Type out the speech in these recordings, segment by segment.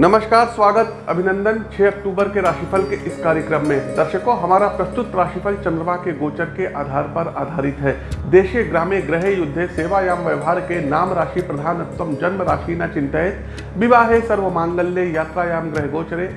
नमस्कार, स्वागत, अभिनंदन 6 अक्टूबर के राशिफल के इस कार्यक्रम में। दर्शकों, हमारा प्रस्तुत राशिफल चंद्रमा के गोचर के आधार पर आधारित है। देशे ग्रामे ग्रह युद्धे सेवायाम व्यवहार के नाम राशि प्रधानत्व जन्म राशि न चिंतित। विवाहे सर्व मांगल्य यात्रायाम ग्रह गोचरे,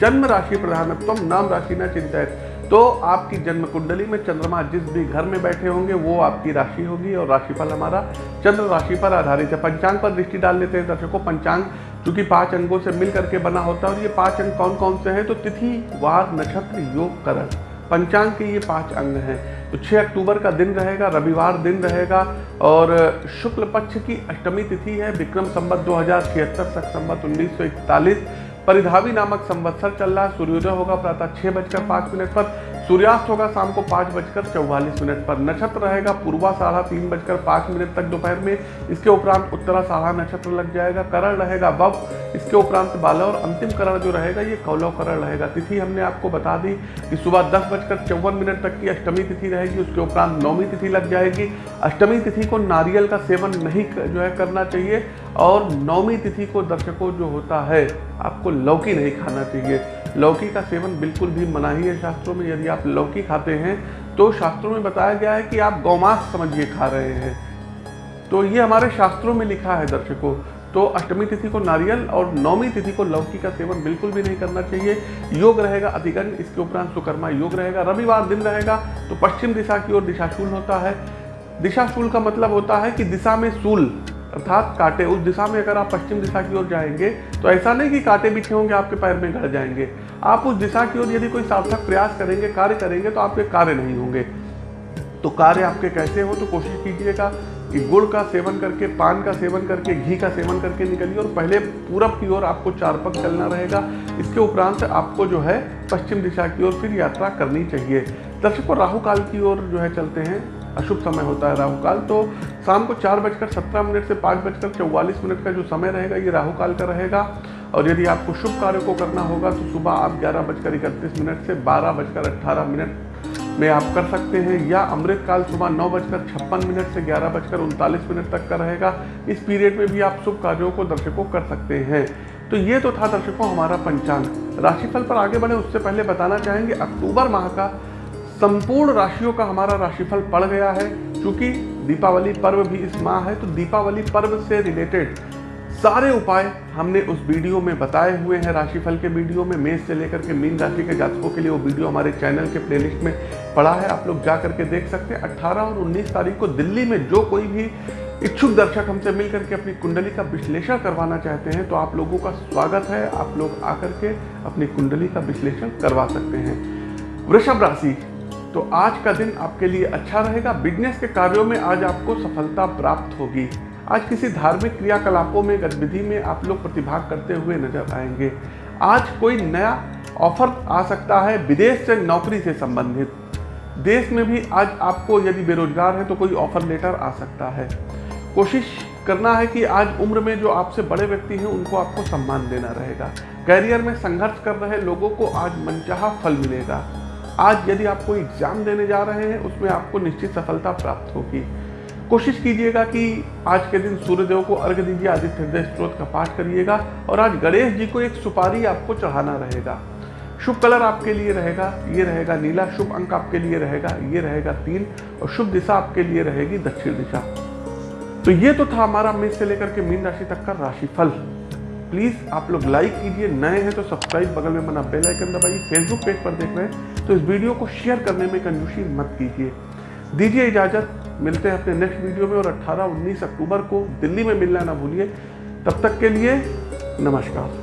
जन्म राशि प्रधानत्व नाम राशि न चिंतित। तो आपकी जन्म कुंडली में चंद्रमा जिस भी घर में बैठे होंगे, वो आपकी राशि होगी और राशिफल हमारा चंद्र राशि पर आधारित है। पंचांग पर दृष्टि डाल लेते हैं दर्शकों। पंचांग चूँकि पाँच अंगों से मिल करके बना होता है और ये पाँच अंग कौन कौन से हैं? तो तिथि, वार, नक्षत्र, योग, करण। पंचांग के ये पाँच अंग हैं। तो 6 अक्टूबर का दिन रहेगा, रविवार दिन रहेगा और शुक्ल पक्ष की अष्टमी तिथि है, विक्रम संवत दो हज़ार छिहत्तर तक संवत उन्नीस परिधावी नामक संवत्सर चल रहा है, सूर्योदय होगा प्रातः छह बजकर पाँच मिनट पर। सूर्यास्त होगा शाम को पाँच बजकर चौवालीस मिनट पर। नक्षत्र रहेगा पूर्वा साढ़ा तीन बजकर पाँच मिनट तक दोपहर में। इसके उपरांत उत्तरा साढ़ा नक्षत्र लग जाएगा। करण रहेगा बब इसके उपरांत बाला और अंतिम करण जो रहेगा, ये कौलव करण रहेगा। तिथि हमने आपको बता दी कि सुबह दस बजकर चौवन मिनट तक की अष्टमी तिथि रहेगी। उसके उपरांत नौवीं तिथि लग जाएगी। अष्टमी तिथि को नारियल का सेवन नहीं जो है करना चाहिए और नौवीं तिथि को दर्शकों जो होता है, आपको लौकी नहीं खाना चाहिए। लौकी का सेवन बिल्कुल भी मना ही शास्त्रों में। यदि आप लौकी खाते हैं तो शास्त्रों में बताया गया है कि आप गौमांस समझिए, खा रहे हैं। तो ये हमारे शास्त्रों में लिखा है दर्शकों। तो अष्टमी तिथि को नारियल और नौमी तिथि को लौकी का सेवन बिल्कुल भी नहीं करना चाहिए। योग रहेगा अधिगण, इसके उपरांत सुकर्मा योग रहेगा। रविवार दिन रहेगा तो पश्चिम दिशा की ओर दिशाशूल होता है। दिशाशूल का मतलब होता है कि दिशा में शूल अर्थात कांटे उस दिशा में अगर आप पश्चिम दिशा की ओर जाएँगे तो ऐसा नहीं कि कांटे बिछे होंगे, आपके पैर में गड़ जाएँगे। आप उस दिशा की ओर यदि कोई सार्थक प्रयास करेंगे, कार्य करेंगे तो आपके कार्य नहीं होंगे। तो कार्य आपके कैसे हो तो कोशिश कीजिएगा कि गुड़ का सेवन करके, पान का सेवन करके, घी का सेवन करके निकलिए और पहले पूरब की ओर आपको चार पग चलना रहेगा। इसके उपरांत आपको जो है पश्चिम दिशा की ओर फिर यात्रा करनी चाहिए। दर्शकों, राहु काल की ओर जो है चलते हैं। अशुभ समय होता है राहु काल तो शाम को चार बजकर सत्रह मिनट से पाँच बजकर चौवालीस मिनट का जो समय रहेगा, ये राहु काल का रहेगा। और यदि आपको शुभ कार्य को करना होगा तो सुबह आप ग्यारह बजकर इकतीस मिनट से बारह बजकर अट्ठारह मिनट में आप कर सकते हैं, या अमृत काल सुबह नौ बजकर छप्पन मिनट से ग्यारह बजकर उनतालीस मिनट तक का रहेगा। इस पीरियड में भी आप शुभ कार्यों को दर्शकों कर सकते हैं। तो ये तो था दर्शकों हमारा पंचांग। राशिफल पर आगे बढ़े, उससे पहले बताना चाहेंगे, अक्टूबर माह का संपूर्ण राशियों का हमारा राशिफल पड़ गया है। क्योंकि दीपावली पर्व भी इस माह है तो दीपावली पर्व से रिलेटेड सारे उपाय हमने उस वीडियो में बताए हुए हैं। राशिफल के वीडियो में, मेष से लेकर के मीन राशि के जातकों के लिए वो वीडियो हमारे चैनल के प्लेलिस्ट में पड़ा है। आप लोग जा करके देख सकते हैं। 18 और 19 तारीख को दिल्ली में जो कोई भी इच्छुक दर्शक हमसे मिल करके अपनी कुंडली का विश्लेषण करवाना चाहते हैं तो आप लोगों का स्वागत है। आप लोग आकर के अपनी कुंडली का विश्लेषण करवा सकते हैं। वृषभ राशि तो आज का दिन आपके लिए अच्छा रहेगा। बिज़नेस के कार्यों में आज आपको सफलता प्राप्त होगी। आज किसी धार्मिक क्रियाकलापों में, गतिविधि में आप लोग प्रतिभाग करते हुए नज़र आएँगे। आज कोई नया ऑफ़र आ सकता है विदेश से नौकरी से संबंधित। देश में भी आज आपको यदि बेरोजगार है तो कोई ऑफ़र लेटर आ सकता है। कोशिश करना है कि आज उम्र में जो आपसे बड़े व्यक्ति हैं, उनको आपको सम्मान देना रहेगा। कैरियर में संघर्ष कर रहे लोगों को आज मनचाहा फल मिलेगा। आज यदि आप कोई एग्ज़ाम देने जा रहे हैं, उसमें आपको निश्चित सफलता प्राप्त होगी। कोशिश कीजिएगा कि आज के दिन सूर्यदेव को अर्घ दीजिए आदित्य हृदय स्त्रोत का पाठ करिएगा और आज गणेश जी को एक सुपारी आपको चढ़ाना रहेगा। शुभ कलर आपके लिए रहेगा, ये रहेगा नीला, शुभ अंक आपके लिए रहेगा, ये रहेगा तीन और शुभ दिशा आपके लिए रहेगी दक्षिण दिशा। तो ये तो था हमारा मेष से लेकर के मीन राशि तक का राशिफल। प्लीज़ आप लोग लाइक कीजिए। नए हैं तो सब्सक्राइब बगल में बना बेल आइकन दबाइए। फेसबुक पेज पर देख रहे हैं। तो इस वीडियो को शेयर करने में कंजूसी मत कीजिए। दीजिए इजाज़त। मिलते हैं अपने नेक्स्ट वीडियो में और 18-19 अक्टूबर को दिल्ली में मिलना ना भूलिए। तब तक के लिए नमस्कार।